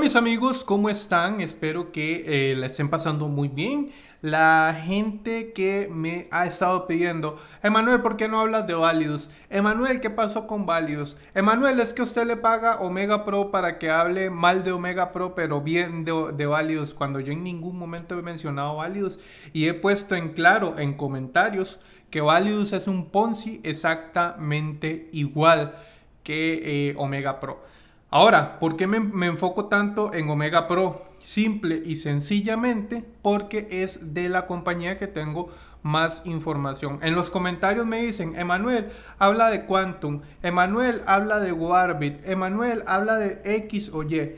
mis amigos, ¿cómo están? Espero que eh, la estén pasando muy bien. La gente que me ha estado pidiendo, Emanuel, ¿por qué no hablas de Valius? Emanuel, ¿qué pasó con Valius? Emanuel, es que usted le paga Omega Pro para que hable mal de Omega Pro, pero bien de, de Valius, cuando yo en ningún momento he mencionado Valius y he puesto en claro en comentarios que Valius es un Ponzi exactamente igual que eh, Omega Pro. Ahora, ¿por qué me, enfoco tanto en Omega Pro? Simple y sencillamente porque es de la compañía que tengo más información. En los comentarios me dicen, Emanuel habla de Quantum, Emanuel habla de Warbit, Emanuel habla de X o Y.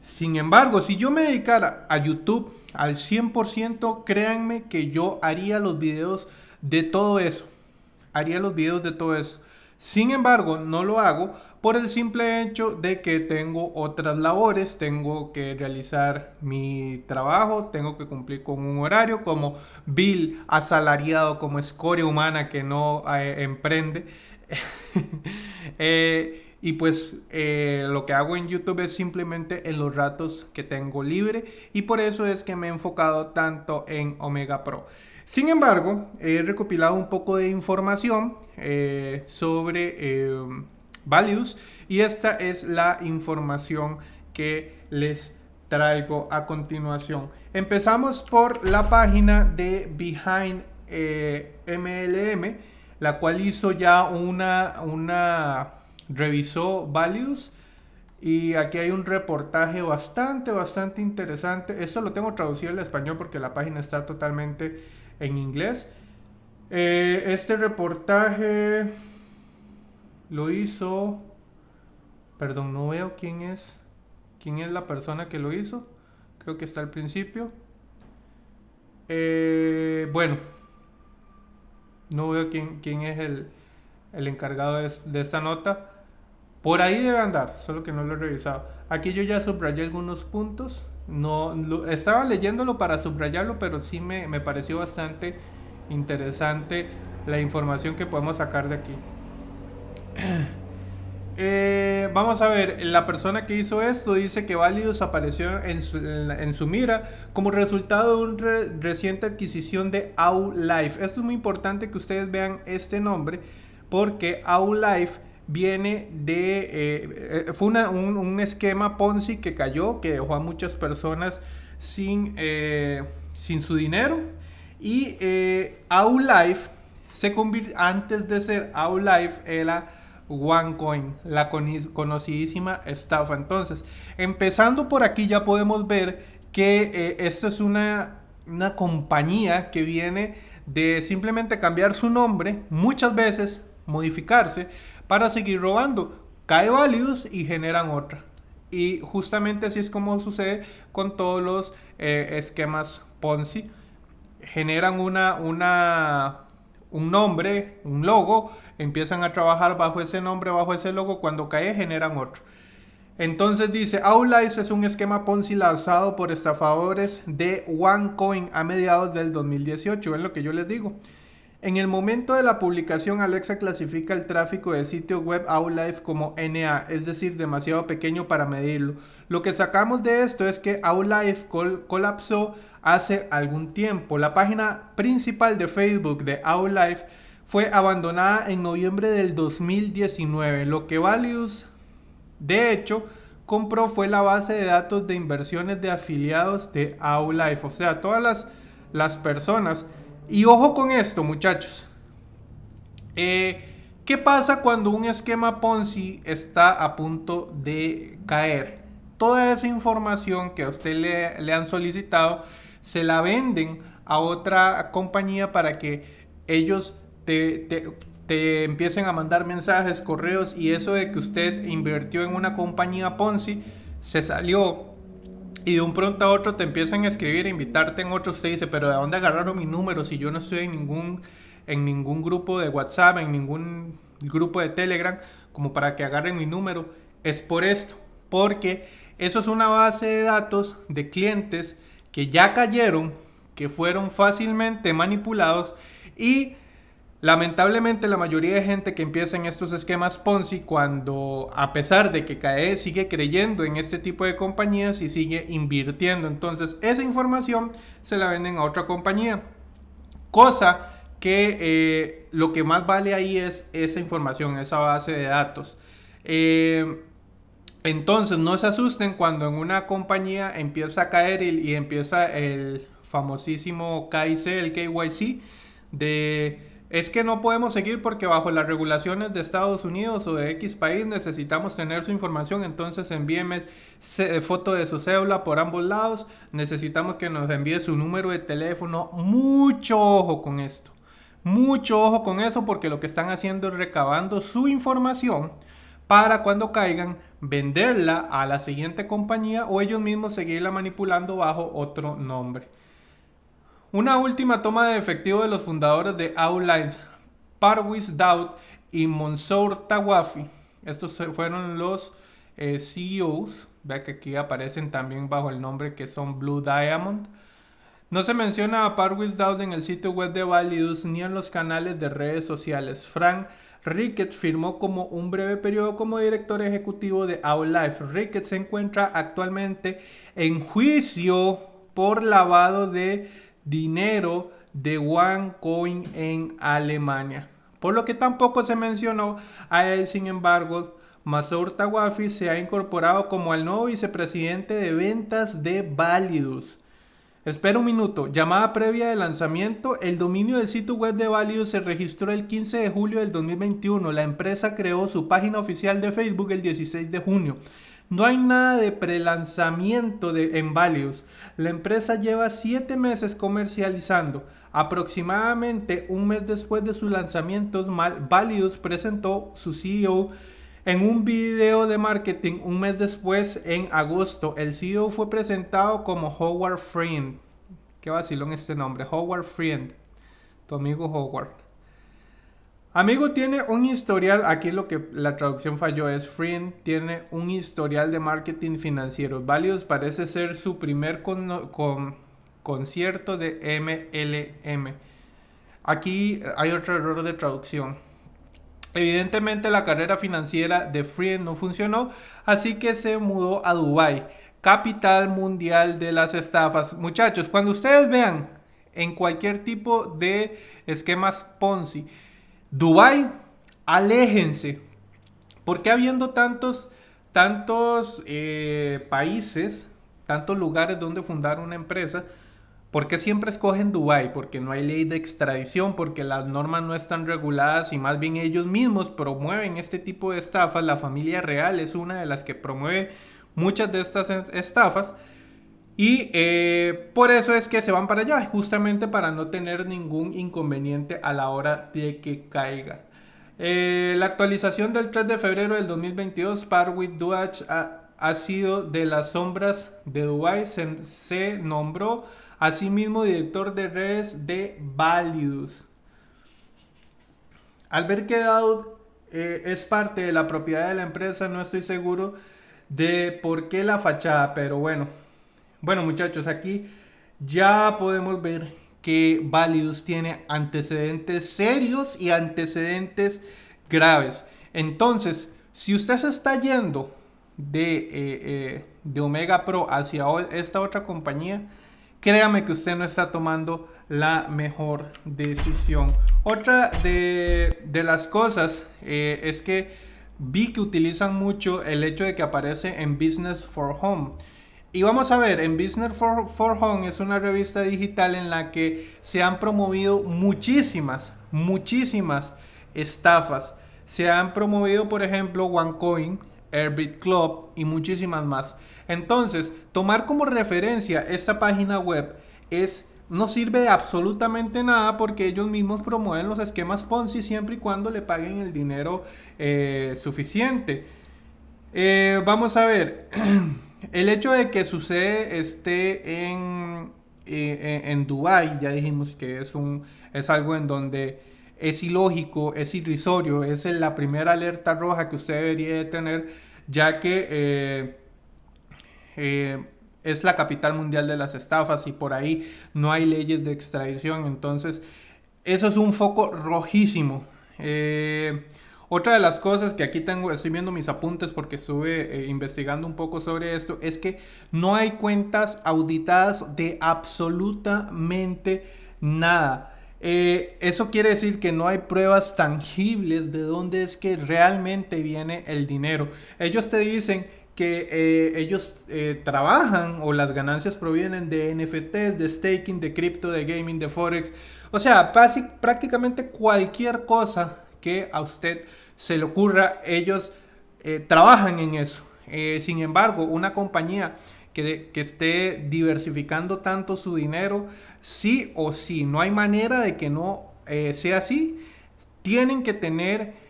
Sin embargo, si yo me dedicara a YouTube al 100%, créanme que yo haría los videos de todo eso. Haría los videos de todo eso. Sin embargo, no lo hago por el simple hecho de que tengo otras labores, tengo que realizar mi trabajo, tengo que cumplir con un horario como Bill asalariado, como escoria humana que no eh, emprende. Eh, y pues eh, lo que hago en YouTube es simplemente en los ratos que tengo libre y por eso es que me he enfocado tanto en Omega Pro. Sin embargo, he recopilado un poco de información sobre values y esta es la información que les traigo a continuación. Empezamos por la página de Behind eh, MLM, la cual hizo ya una, una, revisó values y aquí hay un reportaje bastante, bastante interesante. Esto lo tengo traducido al español porque la página está totalmente en inglés. Eh, este reportaje lo hizo. Perdón, no veo quién es. ¿Quién es la persona que lo hizo? Creo que está al principio. Eh, bueno, no veo quién, quién es el, el encargado de, esta nota. Por ahí debe andar, solo que no lo he revisado. Aquí yo ya subrayé algunos puntos. No, estaba leyéndolo para subrayarlo, pero sí me, me pareció bastante interesante la información que podemos sacar de aquí. Eh, vamos a ver, la persona que hizo esto dice que Validus apareció en su, mira como resultado de una reciente adquisición de Life. Esto es muy importante que ustedes vean este nombre porque Life viene de... Eh, eh, fue un, esquema Ponzi que cayó, que dejó a muchas personas sin, sin su dinero. Y Life se convirtió, antes de ser Life era OneCoin, la conocidísima estafa. Entonces, empezando por aquí ya podemos ver que eh, esto es una, una compañía que viene de simplemente cambiar su nombre, muchas veces modificarse para seguir robando. Cae válidos y generan otra. Y justamente así es como sucede con todos los eh, esquemas Ponzi. Generan una, una, un nombre, un logo, empiezan a trabajar bajo ese nombre, bajo ese logo, cuando cae generan otro. Entonces dice, Outlice es un esquema Ponzi lanzado por estafadores de OneCoin a mediados del 2018, es lo que yo les digo. En el momento de la publicación, Alexa clasifica el tráfico del sitio web Outlife como NA, es decir, demasiado pequeño para medirlo. Lo que sacamos de esto es que Outlife colapsó hace algún tiempo. La página principal de Facebook de Outlife fue abandonada en noviembre del 2019. Lo que Valius, de hecho, compró fue la base de datos de inversiones de afiliados de Life. O sea, todas las, las personas. Y ojo con esto, muchachos. Eh, ¿Qué pasa cuando un esquema Ponzi está a punto de caer? Toda esa información que a usted le, le han solicitado se la venden a otra compañía para que ellos te, empiecen a mandar mensajes, correos y eso de que usted invirtió en una compañía Ponzi se salió y de un pronto a otro te empiezan a escribir, a invitarte en otros, te dice, pero ¿de dónde agarraron mi número si yo no estoy en ningún, en ningún grupo de WhatsApp, en ningún grupo de Telegram, como para que agarren mi número? Es por esto, porque eso es una base de datos de clientes que ya cayeron, que fueron fácilmente manipulados y Lamentablemente la mayoría de gente que empieza en estos esquemas Ponzi cuando a pesar de que cae sigue creyendo en este tipo de compañías y sigue invirtiendo. Entonces esa información se la venden a otra compañía. Cosa que eh, lo que más vale ahí es esa información, esa base de datos. Eh, entonces no se asusten cuando en una compañía empieza a caer y, empieza el famosísimo KIC, el KYC, de es que no podemos seguir porque bajo las regulaciones de Estados Unidos o de X país necesitamos tener su información, entonces envíeme foto de su cédula por ambos lados, necesitamos que nos envíe su número de teléfono, mucho ojo con esto, mucho ojo con eso porque lo que están haciendo es recabando su información para cuando caigan venderla a la siguiente compañía o ellos mismos seguirla manipulando bajo otro nombre. Una última toma de efectivo de los fundadores de Outlines, Parwis Daud y Monsour Tawafi. Estos fueron los eh, CEOs. Vea que aquí aparecen también bajo el nombre que son Blue Diamond. No se menciona a Parwis Daud en el sitio web de Validus ni en los canales de redes sociales. Frank Rickett firmó como un breve periodo como director ejecutivo de Outlife. Rickett se encuentra actualmente en juicio por lavado de dinero de OneCoin en Alemania. Por lo que tampoco se mencionó a él, sin embargo, Masour Tawafi se ha incorporado como el nuevo vicepresidente de ventas de Validus. Espera un minuto. Llamada previa de lanzamiento. El dominio del sitio web de Validus se registró el 15 de julio del 2021. La empresa creó su página oficial de Facebook el 16 de junio. No hay nada de prelanzamiento de, en Valius. La empresa lleva 7 meses comercializando. Aproximadamente un mes después de sus lanzamientos, Valius presentó su CEO en un video de marketing un mes después, en agosto. El CEO fue presentado como Howard Friend. Qué vacilón este nombre, Howard Friend. Tu amigo Howard. Amigo tiene un historial, aquí lo que la traducción falló es Friend tiene un historial de marketing financiero. Valios parece ser su primer con, concierto de MLM. Aquí hay otro error de traducción. Evidentemente la carrera financiera de Friend no funcionó, así que se mudó a Dubai, capital mundial de las estafas. Muchachos, cuando ustedes vean en cualquier tipo de esquemas Ponzi, Dubai, aléjense. Porque habiendo tantos, tantos eh, países, tantos lugares donde fundar una empresa, ¿por qué siempre escogen Dubai? Porque no hay ley de extradición, porque las normas no están reguladas y más bien ellos mismos promueven este tipo de estafas. La familia real es una de las que promueve muchas de estas estafas. Y eh, por eso es que se van para allá, justamente para no tener ningún inconveniente a la hora de que caiga. Eh, la actualización del 3 de febrero del 2022, Parwit Duach ha, sido de las sombras de Dubai. Se, nombró asimismo director de redes de Validus. Al ver que Daud eh, es parte de la propiedad de la empresa, no estoy seguro de por qué la fachada, pero bueno. Bueno muchachos, aquí ya podemos ver que Validus tiene antecedentes serios y antecedentes graves. Entonces, si usted se está yendo de, eh, eh, de Omega Pro hacia esta otra compañía, créame que usted no está tomando la mejor decisión. Otra de, las cosas eh, es que vi que utilizan mucho el hecho de que aparece en Business for Home. Y vamos a ver, en Business for, Home es una revista digital en la que se han promovido muchísimas, muchísimas estafas. Se han promovido, por ejemplo, OneCoin, Airbit Club y muchísimas más. Entonces, tomar como referencia esta página web es no sirve de absolutamente nada porque ellos mismos promueven los esquemas Ponzi siempre y cuando le paguen el dinero eh, suficiente. Eh, vamos a ver. El hecho de que sucede esté en, eh, en Dubai, ya dijimos que es, un, es algo en donde es ilógico, es irrisorio, es la primera alerta roja que usted debería de tener, ya que eh, eh, es la capital mundial de las estafas y por ahí no hay leyes de extradición. Entonces, eso es un foco rojísimo. Otra de las cosas que aquí tengo, estoy viendo mis apuntes porque estuve eh, investigando un poco sobre esto, es que no hay cuentas auditadas de absolutamente nada. Eh, eso quiere decir que no hay pruebas tangibles de dónde es que realmente viene el dinero. Ellos te dicen que eh, ellos trabajan o las ganancias provienen de NFTs, de staking, de cripto, de gaming, de forex. O sea, prácticamente cualquier cosa que a usted se le ocurra, ellos eh, trabajan en eso. Eh, sin embargo, una compañía que, esté diversificando tanto su dinero, sí o sí, no hay manera de que no eh, sea así. Tienen que tener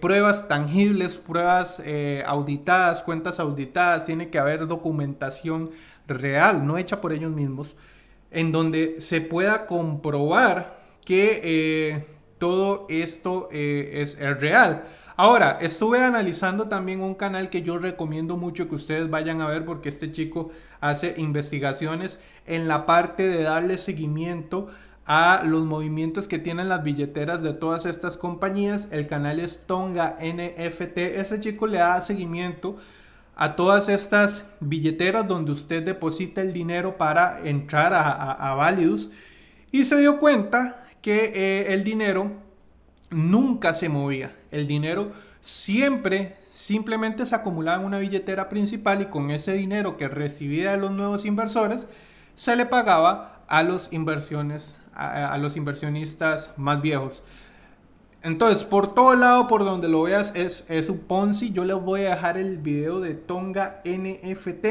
pruebas tangibles, pruebas auditadas, cuentas auditadas, tiene que haber documentación real, no hecha por ellos mismos, en donde se pueda comprobar que todo esto eh, es, real. Ahora, estuve analizando también un canal que yo recomiendo mucho que ustedes vayan a ver porque este chico hace investigaciones en la parte de darle seguimiento a los movimientos que tienen las billeteras de todas estas compañías. El canal es Tonga NFT. Ese chico le da seguimiento a todas estas billeteras donde usted deposita el dinero para entrar a, a, y se dio cuenta que eh, el dinero nunca se movía. El dinero siempre simplemente se acumulaba en una billetera principal y con ese dinero que recibía de los nuevos inversores se le pagaba a los inversiones a, los inversionistas más viejos. Entonces, por todo lado, por donde lo veas, es, es un Ponzi. Yo les voy a dejar el video de Tonga NFT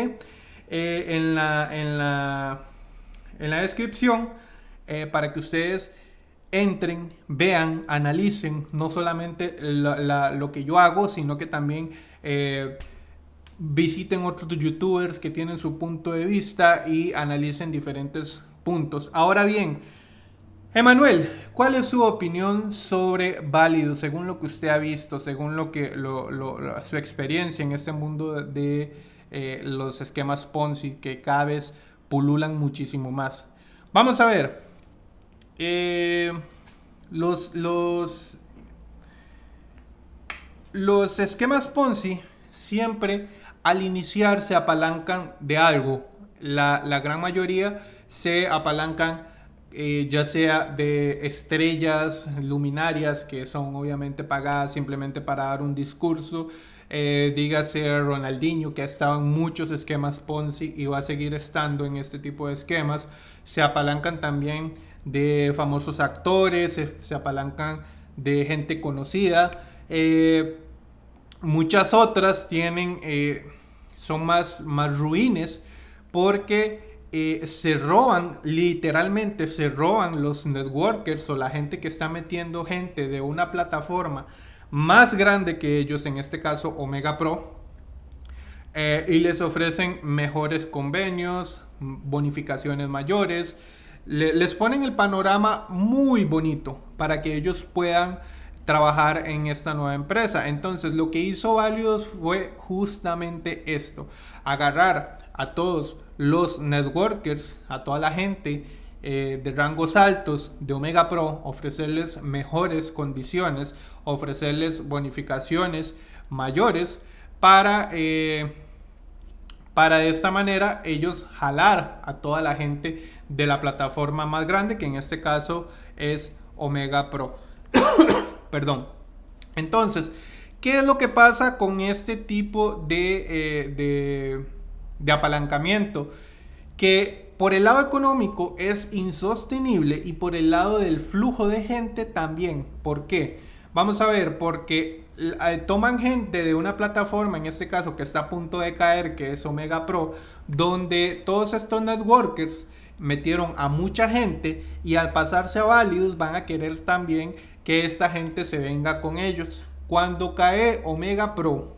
eh, en, la, en, la, en la descripción eh, para que ustedes entren, vean, analicen no solamente lo que yo hago, sino que también eh, visiten otros youtubers que tienen su punto de vista y analicen diferentes puntos. Ahora bien, Emanuel, ¿cuál es su opinión sobre Válido, según lo que usted ha visto, según lo que su experiencia en este mundo de eh, los esquemas Ponzi que cada vez pululan muchísimo más? Vamos a ver, eh, los, los, los esquemas Ponzi siempre al iniciar se apalancan de algo. La, gran mayoría se apalancan eh, ya sea de estrellas luminarias que son obviamente pagadas simplemente para dar un discurso. Eh, dígase Ronaldinho que ha estado en muchos esquemas Ponzi y va a seguir estando en este tipo de esquemas. Se apalancan también de famosos actores, se, apalancan de gente conocida. Eh, muchas otras tienen, eh, son más, más ruines porque eh, se roban, literalmente se roban los networkers o la gente que está metiendo gente de una plataforma más grande que ellos, en este caso Omega Pro, y les ofrecen mejores convenios, bonificaciones mayores, les ponen el panorama muy bonito para que ellos puedan trabajar en esta nueva empresa. Entonces lo que hizo Valios fue justamente esto, agarrar a todos los networkers, a toda la gente eh, de rangos altos de Omega Pro, ofrecerles mejores condiciones, ofrecerles bonificaciones mayores para... Eh, para de esta manera ellos jalar a toda la gente de la plataforma más grande, que en este caso es Omega Pro. Perdón. Entonces, ¿qué es lo que pasa con este tipo de, eh, de, de apalancamiento? Que por el lado económico es insostenible y por el lado del flujo de gente también. ¿Por qué? Vamos a ver, porque toman gente de una plataforma, en este caso que está a punto de caer, que es Omega Pro, donde todos estos networkers metieron a mucha gente y al pasarse a Valius van a querer también que esta gente se venga con ellos. Cuando cae Omega Pro,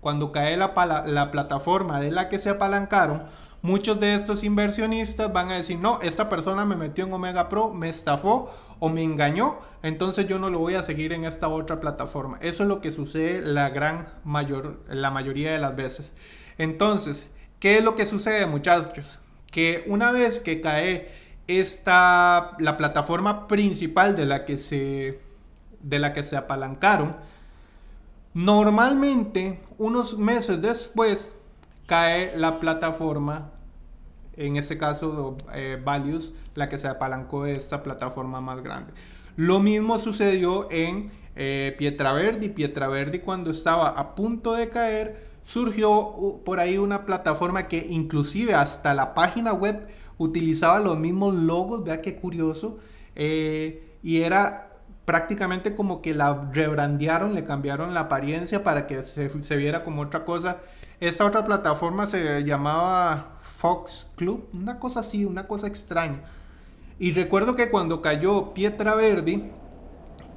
cuando cae la, la plataforma de la que se apalancaron, muchos de estos inversionistas van a decir, no, esta persona me metió en Omega Pro, me estafó o me engañó, entonces yo no lo voy a seguir en esta otra plataforma. Eso es lo que sucede la gran mayor, la mayoría de las veces. Entonces, ¿qué es lo que sucede muchachos? Que una vez que cae esta, la plataforma principal de la que se, de la que se apalancaron, normalmente unos meses después cae la plataforma, en este caso eh, Values, la que se apalancó de esta plataforma más grande. Lo mismo sucedió en eh, Pietraverdi. Pietraverdi cuando estaba a punto de caer, surgió por ahí una plataforma que inclusive hasta la página web utilizaba los mismos logos, vea qué curioso, eh, y era prácticamente como que la rebrandearon, le cambiaron la apariencia para que se, viera como otra cosa. Esta otra plataforma se llamaba Fox Club, una cosa así, una cosa extraña. Y recuerdo que cuando cayó Pietra Verdi,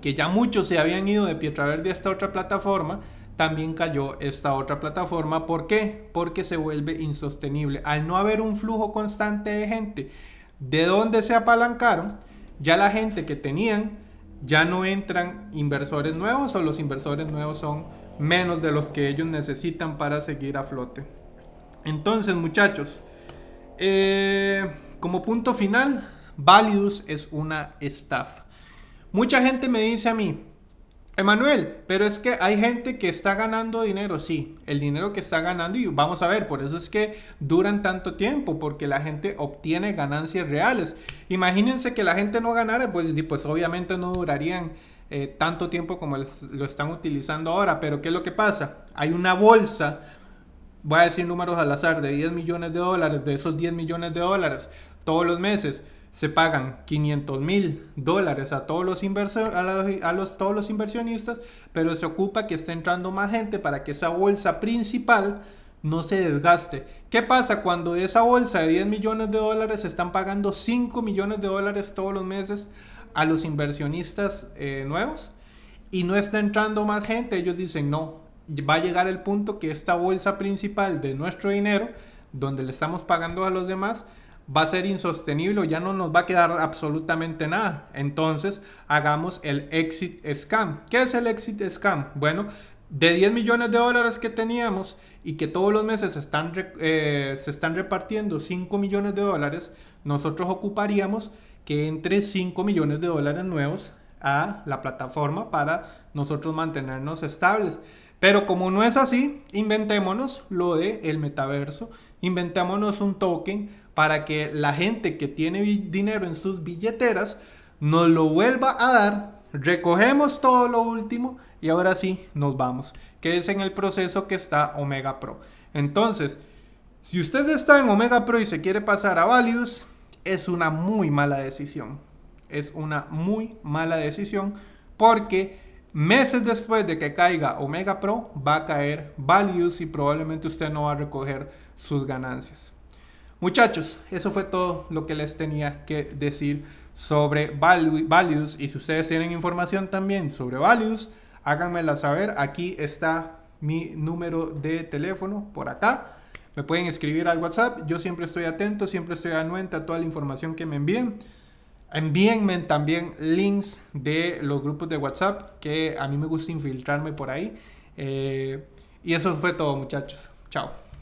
que ya muchos se habían ido de Pietra Verdi a esta otra plataforma, también cayó esta otra plataforma. ¿Por qué? Porque se vuelve insostenible. Al no haber un flujo constante de gente, ¿de dónde se apalancaron? Ya la gente que tenían, ya no entran inversores nuevos o los inversores nuevos son menos de los que ellos necesitan para seguir a flote. Entonces, muchachos, eh, como punto final, Valius es una estafa. Mucha gente me dice a mí, Emanuel, pero es que hay gente que está ganando dinero, sí, el dinero que está ganando y vamos a ver, por eso es que duran tanto tiempo, porque la gente obtiene ganancias reales. Imagínense que la gente no ganara, pues, pues obviamente no durarían eh, tanto tiempo como lo están utilizando ahora, pero ¿qué es lo que pasa? Hay una bolsa, voy a decir números al azar, de 10 millones de dólares, de esos 10 millones de dólares, todos los meses se pagan 500 mil dólares a todos los, a, los, todos los inversionistas, pero se ocupa que esté entrando más gente para que esa bolsa principal no se desgaste. ¿Qué pasa cuando de esa bolsa de 10 millones de dólares se están pagando 5 millones de dólares todos los meses a los inversionistas eh, nuevos? Y no está entrando más gente, ellos dicen no, va a llegar el punto que esta bolsa principal de nuestro dinero, donde le estamos pagando a los demás, va a ser insostenible, ya no nos va a quedar absolutamente nada. Entonces, hagamos el exit scam. ¿Qué es el exit scam? Bueno, de 10 millones de dólares que teníamos y que todos los meses se están, eh, se están repartiendo 5 millones de dólares, nosotros ocuparíamos que entre 5 millones de dólares nuevos a la plataforma para nosotros mantenernos estables. Pero como no es así, inventémonos lo de el metaverso, inventémonos un token para que la gente que tiene dinero en sus billeteras nos lo vuelva a dar, recogemos todo lo último y ahora sí nos vamos, que es en el proceso que está Omega Pro. Entonces, si usted está en Omega Pro y se quiere pasar a Valius, es una muy mala decisión. Es una muy mala decisión porque meses después de que caiga Omega Pro va a caer Valius y probablemente usted no va a recoger sus ganancias. Muchachos, eso fue todo lo que les tenía que decir sobre values. Y si ustedes tienen información también sobre values, háganmela saber. Aquí está mi número de teléfono por acá. Me pueden escribir al WhatsApp. Yo siempre estoy atento, siempre estoy anuente a toda la información que me envíen. Envíenme también links de los grupos de WhatsApp, que a mí me gusta infiltrarme por ahí. Eh, y eso fue todo, muchachos. Chao.